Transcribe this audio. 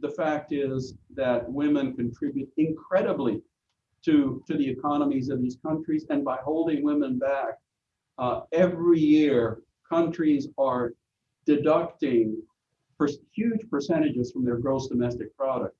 the fact is that women contribute incredibly to, to the economies of these countries. And by holding women back, uh, every year, countries are deducting huge percentages from their gross domestic product